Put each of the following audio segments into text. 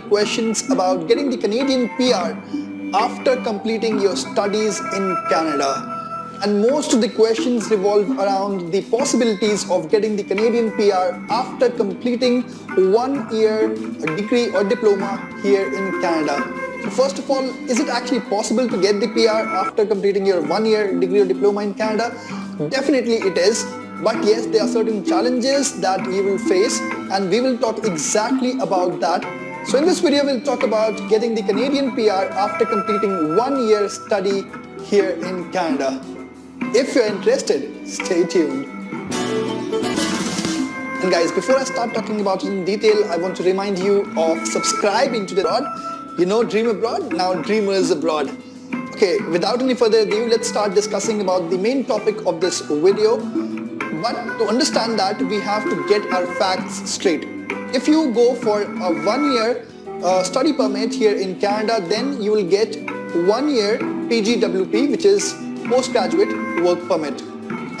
questions about getting the Canadian PR after completing your studies in Canada. And most of the questions revolve around the possibilities of getting the Canadian PR after completing one year degree or diploma here in Canada. So first of all, is it actually possible to get the PR after completing your one year degree or diploma in Canada? Definitely it is. But yes, there are certain challenges that you will face and we will talk exactly about that. So in this video, we'll talk about getting the Canadian PR after completing one year study here in Canada. If you're interested, stay tuned. And guys, before I start talking about it in detail, I want to remind you of subscribing to the Abroad. You know Dream Abroad? Now Dreamers Abroad. Okay, without any further ado, let's start discussing about the main topic of this video. But to understand that, we have to get our facts straight. If you go for a one-year uh, study permit here in Canada, then you will get one year PGWP, which is postgraduate work permit.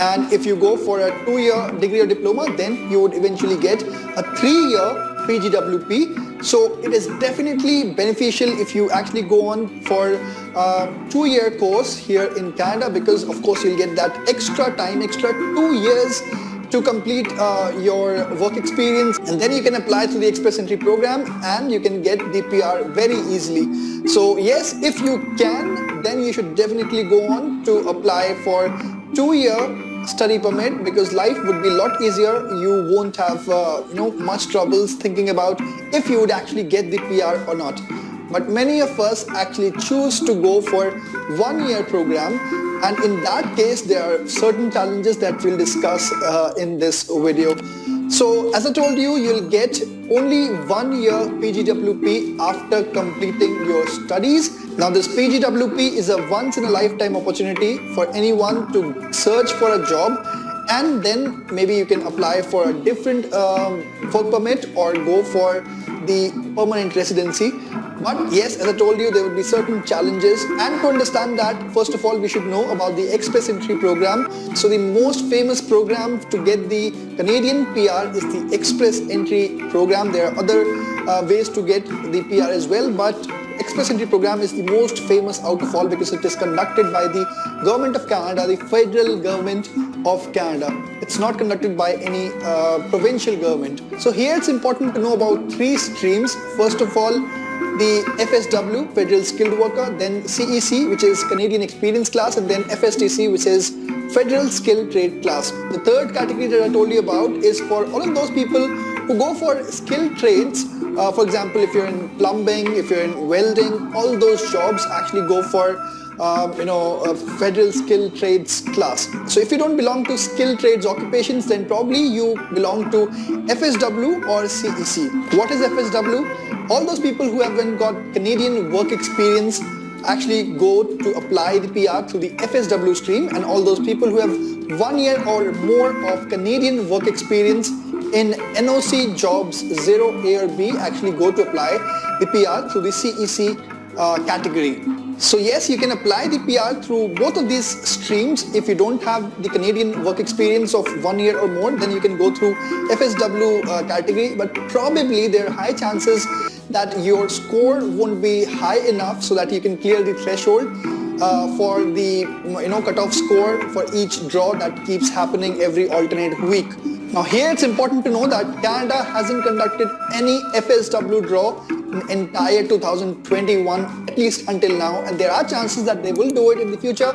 And if you go for a two-year degree or diploma, then you would eventually get a three-year PGWP. So it is definitely beneficial if you actually go on for a two-year course here in Canada because of course you'll get that extra time, extra two years to complete uh, your work experience and then you can apply to the Express Entry program and you can get the PR very easily. So yes, if you can, then you should definitely go on to apply for two-year study permit because life would be a lot easier. You won't have uh, you know much troubles thinking about if you would actually get the PR or not. But many of us actually choose to go for one-year program and in that case there are certain challenges that we'll discuss uh, in this video. So as I told you, you'll get only one year PGWP after completing your studies. Now this PGWP is a once in a lifetime opportunity for anyone to search for a job and then maybe you can apply for a different um, work permit or go for the permanent residency but yes, as I told you, there will be certain challenges and to understand that, first of all, we should know about the Express Entry program. So the most famous program to get the Canadian PR is the Express Entry program. There are other uh, ways to get the PR as well, but Express Entry program is the most famous out of all because it is conducted by the Government of Canada, the federal government of Canada. It's not conducted by any uh, provincial government. So here it's important to know about three streams. First of all, the FSW, Federal Skilled Worker, then CEC, which is Canadian Experience Class, and then FSTC, which is Federal Skilled Trade Class. The third category that I told you about is for all of those people who go for skilled trades. Uh, for example, if you're in plumbing, if you're in welding, all those jobs actually go for um, you know, a federal skilled trades class. So if you don't belong to skilled trades occupations, then probably you belong to FSW or CEC. What is FSW? All those people who haven't got Canadian work experience actually go to apply the PR through the FSW stream and all those people who have one year or more of Canadian work experience in NOC jobs 0A or B actually go to apply the PR through the CEC uh, category. So yes, you can apply the PR through both of these streams. If you don't have the Canadian work experience of one year or more, then you can go through FSW uh, category. But probably there are high chances that your score won't be high enough so that you can clear the threshold uh, for the you know cutoff score for each draw that keeps happening every alternate week. Now here it's important to know that Canada hasn't conducted any FSW draw in entire 2021 at least until now and there are chances that they will do it in the future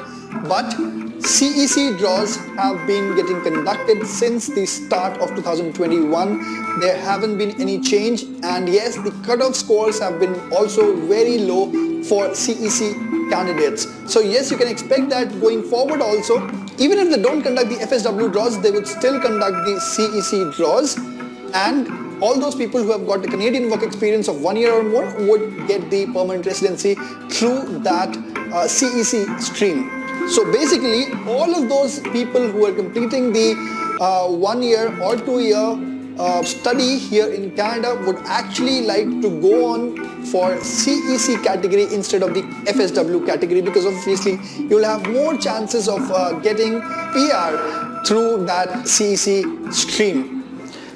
but CEC draws have been getting conducted since the start of 2021 there haven't been any change and yes the cutoff scores have been also very low for CEC candidates. So yes you can expect that going forward also even if they don't conduct the FSW draws they would still conduct the CEC draws. And all those people who have got the Canadian work experience of one year or more would get the permanent residency through that uh, CEC stream. So basically, all of those people who are completing the uh, one year or two year uh, study here in Canada would actually like to go on for CEC category instead of the FSW category because obviously you'll have more chances of uh, getting PR through that CEC stream.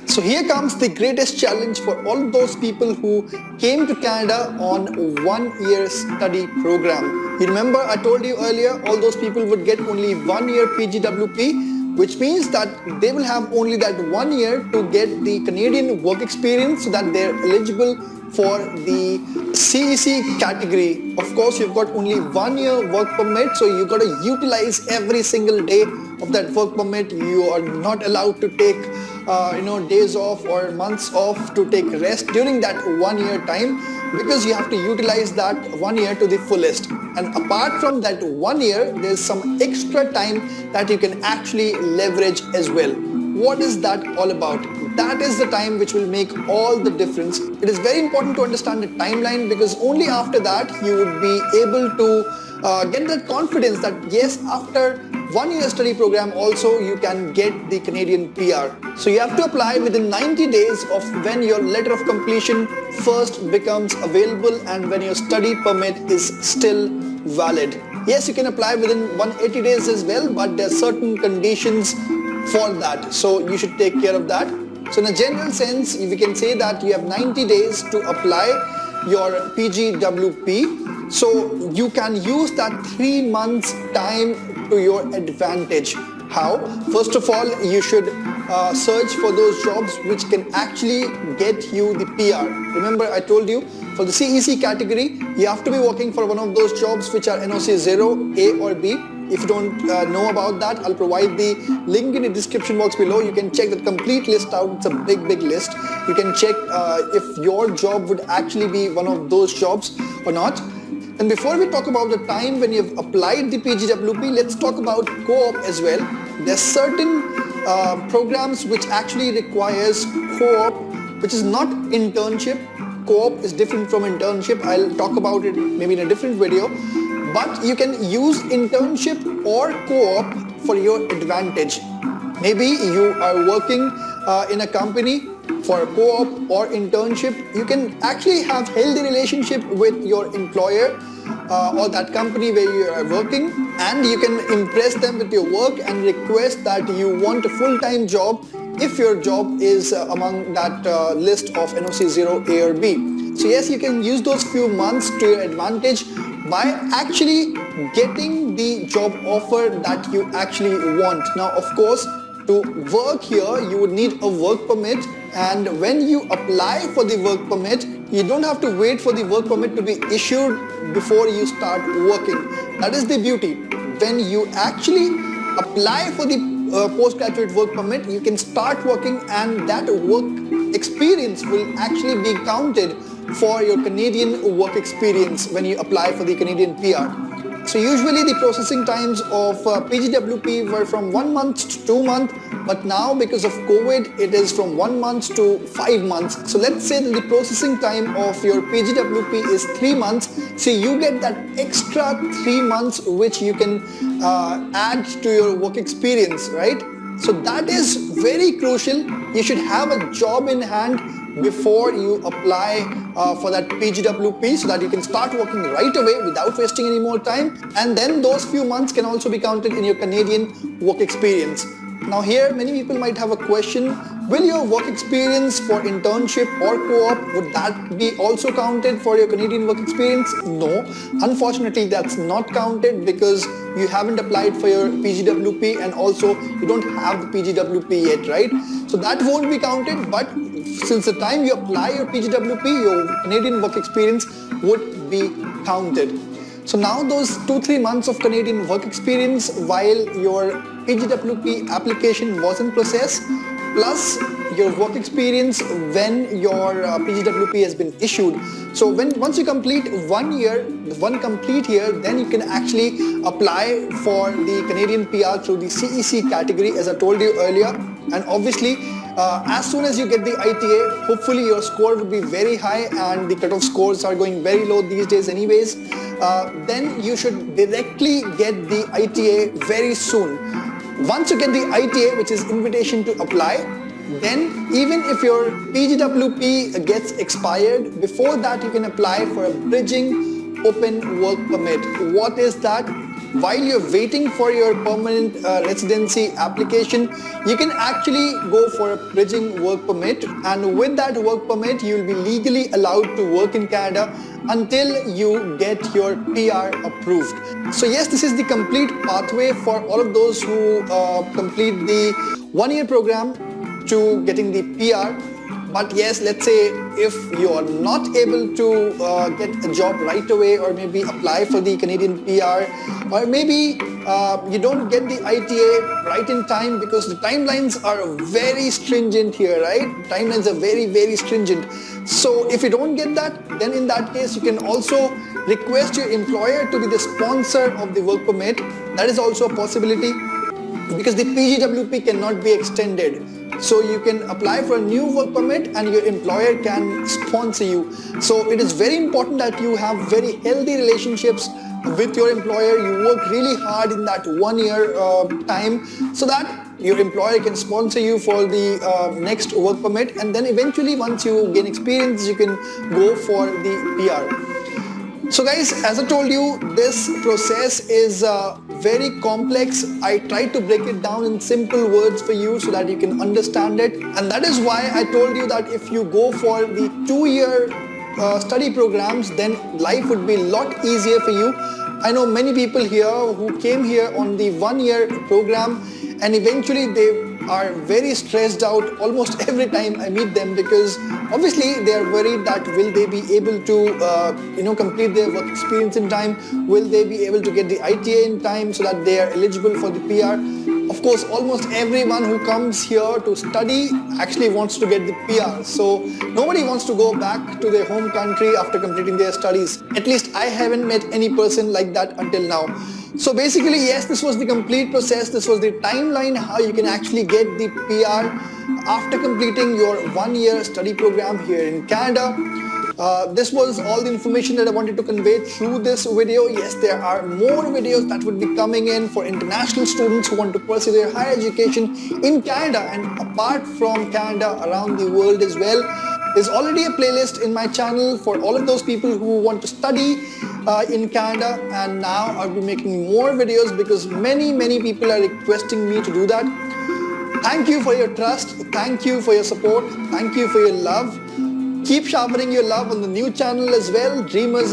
So here comes the greatest challenge for all those people who came to Canada on one year study program. You remember I told you earlier all those people would get only one year PGWP which means that they will have only that one year to get the Canadian work experience so that they're eligible for the CEC category. Of course, you've got only one year work permit, so you've got to utilize every single day of that work permit. You are not allowed to take uh, you know days off or months off to take rest during that one year time because you have to utilize that one year to the fullest and apart from that one year there's some extra time that you can actually leverage as well what is that all about that is the time which will make all the difference. It is very important to understand the timeline because only after that you would be able to uh, get that confidence that yes, after one year study program also you can get the Canadian PR. So you have to apply within 90 days of when your letter of completion first becomes available and when your study permit is still valid. Yes, you can apply within 180 days as well, but there are certain conditions for that. So you should take care of that. So in a general sense, we can say that you have 90 days to apply your PGWP. So you can use that three months time to your advantage. How? First of all, you should uh, search for those jobs which can actually get you the PR. Remember I told you for the CEC category, you have to be working for one of those jobs which are NOC 0, A or B if you don't uh, know about that, I'll provide the link in the description box below. You can check the complete list out. It's a big, big list. You can check uh, if your job would actually be one of those jobs or not. And before we talk about the time when you've applied the PGWP, let's talk about co-op as well. There's certain uh, programs which actually requires co-op, which is not internship. Co-op is different from internship. I'll talk about it maybe in a different video but you can use internship or co-op for your advantage. Maybe you are working uh, in a company for a co-op or internship. You can actually have healthy relationship with your employer uh, or that company where you are working and you can impress them with your work and request that you want a full-time job if your job is uh, among that uh, list of NOC 0 A or B. So yes, you can use those few months to your advantage by actually getting the job offer that you actually want. Now, of course, to work here, you would need a work permit and when you apply for the work permit, you don't have to wait for the work permit to be issued before you start working. That is the beauty. When you actually apply for the uh, postgraduate work permit, you can start working and that work experience will actually be counted for your Canadian work experience when you apply for the Canadian PR. So usually the processing times of uh, PGWP were from one month to two months, but now because of COVID, it is from one month to five months. So let's say that the processing time of your PGWP is three months. So you get that extra three months which you can uh, add to your work experience, right? So that is very crucial. You should have a job in hand before you apply uh, for that PGWP so that you can start working right away without wasting any more time and then those few months can also be counted in your Canadian work experience. Now here many people might have a question, will your work experience for internship or co-op, would that be also counted for your Canadian work experience? No, unfortunately that's not counted because you haven't applied for your PGWP and also you don't have the PGWP yet, right? So that won't be counted but since the time you apply your PGWP, your Canadian work experience would be counted. So now those two, three months of Canadian work experience while your PGWP application was in process, plus your work experience when your uh, PGWP has been issued. So when once you complete one year, one complete year, then you can actually apply for the Canadian PR through the CEC category as I told you earlier. And obviously uh, as soon as you get the ITA, hopefully your score would be very high and the cutoff scores are going very low these days anyways. Uh, then you should directly get the ITA very soon. Once you get the ITA, which is invitation to apply, then even if your PGWP gets expired, before that you can apply for a bridging open work permit. What is that? While you're waiting for your permanent uh, residency application, you can actually go for a bridging work permit and with that work permit, you'll be legally allowed to work in Canada until you get your PR approved. So yes, this is the complete pathway for all of those who uh, complete the one-year program to getting the PR but yes, let's say if you are not able to uh, get a job right away or maybe apply for the Canadian PR or maybe uh, you don't get the ITA right in time because the timelines are very stringent here, right? Timelines are very, very stringent. So if you don't get that, then in that case, you can also request your employer to be the sponsor of the work permit. That is also a possibility because the PGWP cannot be extended. So you can apply for a new work permit and your employer can sponsor you. So it is very important that you have very healthy relationships with your employer. You work really hard in that one year uh, time so that your employer can sponsor you for the uh, next work permit and then eventually once you gain experience you can go for the PR. So guys, as I told you, this process is uh, very complex. I tried to break it down in simple words for you so that you can understand it. And that is why I told you that if you go for the two-year uh, study programs, then life would be a lot easier for you. I know many people here who came here on the one-year program and eventually they are very stressed out almost every time I meet them because obviously they are worried that will they be able to uh, you know complete their work experience in time? Will they be able to get the ITA in time so that they are eligible for the PR of course almost everyone who comes here to study actually wants to get the PR so nobody wants to go back to their home country after completing their studies. At least I haven't met any person like that until now so basically, yes, this was the complete process. This was the timeline how you can actually get the PR after completing your one-year study program here in Canada. Uh, this was all the information that I wanted to convey through this video. Yes, there are more videos that would be coming in for international students who want to pursue their higher education in Canada and apart from Canada around the world as well. There's already a playlist in my channel for all of those people who want to study uh, in Canada and now I'll be making more videos because many many people are requesting me to do that. Thank you for your trust, thank you for your support, thank you for your love. Keep sharpening your love on the new channel as well, Dreamers